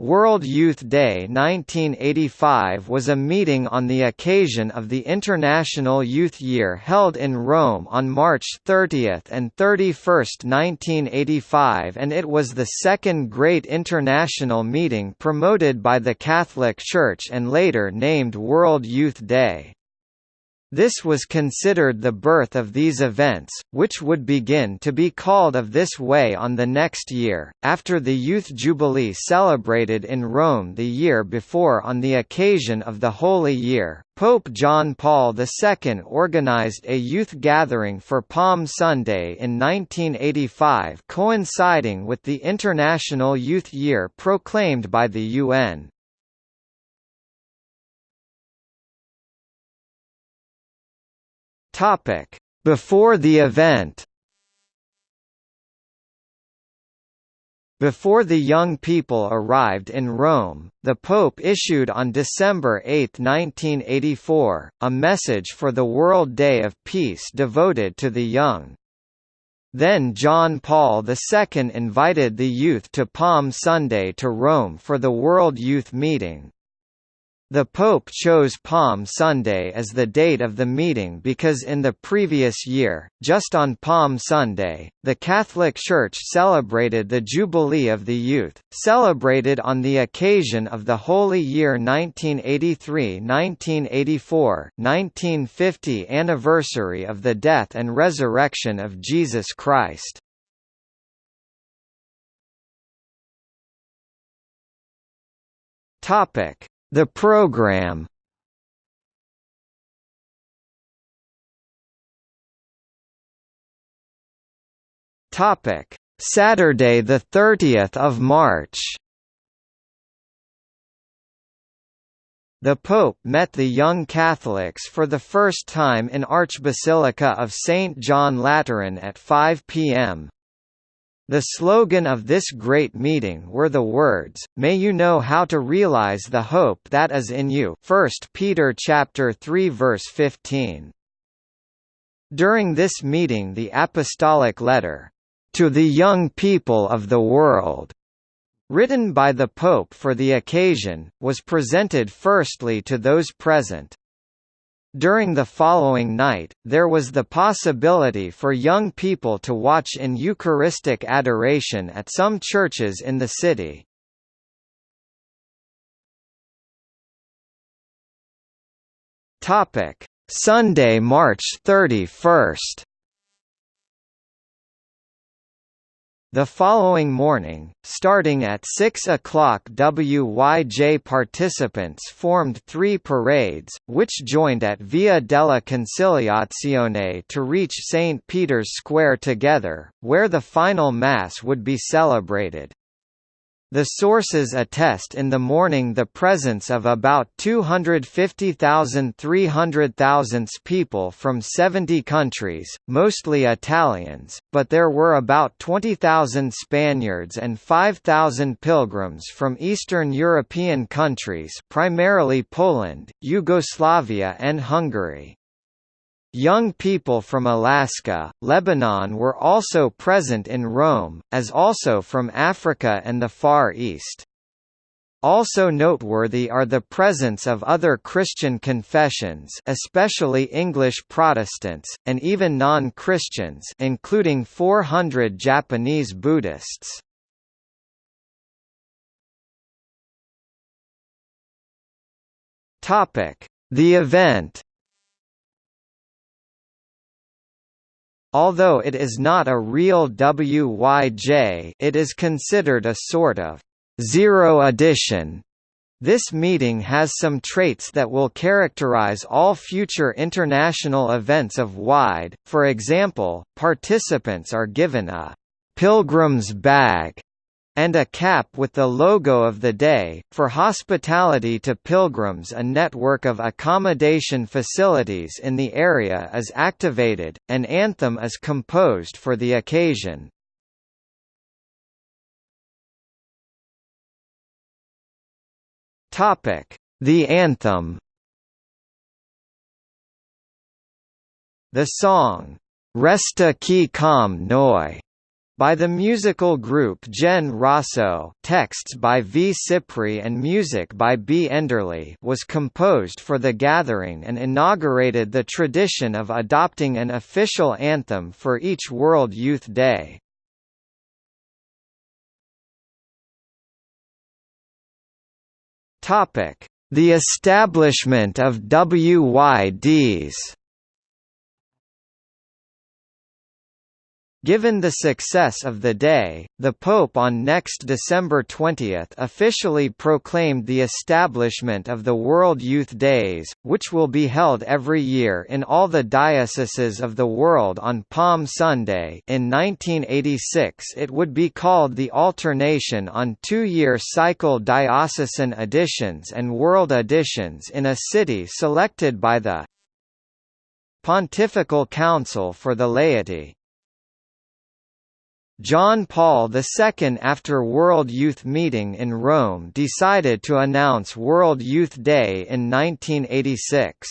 World Youth Day 1985 was a meeting on the occasion of the International Youth Year held in Rome on March 30 and 31, 1985 and it was the second great international meeting promoted by the Catholic Church and later named World Youth Day. This was considered the birth of these events, which would begin to be called of this way on the next year, after the Youth Jubilee celebrated in Rome the year before on the occasion of the Holy Year. Pope John Paul II organized a youth gathering for Palm Sunday in 1985 coinciding with the International Youth Year proclaimed by the UN. Topic: Before the event. Before the young people arrived in Rome, the Pope issued on December 8, 1984, a message for the World Day of Peace devoted to the young. Then John Paul II invited the youth to Palm Sunday to Rome for the World Youth Meeting. The Pope chose Palm Sunday as the date of the meeting because in the previous year, just on Palm Sunday, the Catholic Church celebrated the Jubilee of the Youth, celebrated on the occasion of the Holy Year 1983–1984 1950 anniversary of the death and resurrection of Jesus Christ. Topic the program Topic: Saturday the 30th of March. The Pope met the young Catholics for the first time in Archbasilica of St. John Lateran at 5 p.m. The slogan of this great meeting were the words, May you know how to realize the hope that is in you 1 Peter chapter 3 verse 15. During this meeting the apostolic letter, "...to the young people of the world", written by the Pope for the occasion, was presented firstly to those present. During the following night, there was the possibility for young people to watch in Eucharistic adoration at some churches in the city. Sunday, March 31 The following morning, starting at 6 o'clock WYJ participants formed three parades, which joined at Via della Conciliazione to reach St. Peter's Square together, where the final Mass would be celebrated. The sources attest in the morning the presence of about 250,000 300,000 people from 70 countries, mostly Italians, but there were about 20,000 Spaniards and 5,000 pilgrims from Eastern European countries primarily Poland, Yugoslavia and Hungary. Young people from Alaska, Lebanon were also present in Rome, as also from Africa and the Far East. Also noteworthy are the presence of other Christian confessions especially English Protestants, and even non-Christians including 400 Japanese Buddhists. The event Although it is not a real WYJ it is considered a sort of zero edition. This meeting has some traits that will characterize all future international events of WIDE, for example, participants are given a «pilgrim's bag» and a cap with the logo of the day. For hospitality to pilgrims, a network of accommodation facilities in the area is activated. An anthem is composed for the occasion. The anthem. The song "Resta qui con noi" by the musical group Gen Rosso texts by V. Cipri and music by B. Enderley was composed for the gathering and inaugurated the tradition of adopting an official anthem for each World Youth Day. The establishment of WYDs Given the success of the day, the Pope on next December 20 officially proclaimed the establishment of the World Youth Days, which will be held every year in all the dioceses of the world on Palm Sunday in 1986 it would be called the alternation on two-year cycle diocesan editions and world editions in a city selected by the Pontifical Council for the Laity. John Paul II after World Youth Meeting in Rome decided to announce World Youth Day in 1986.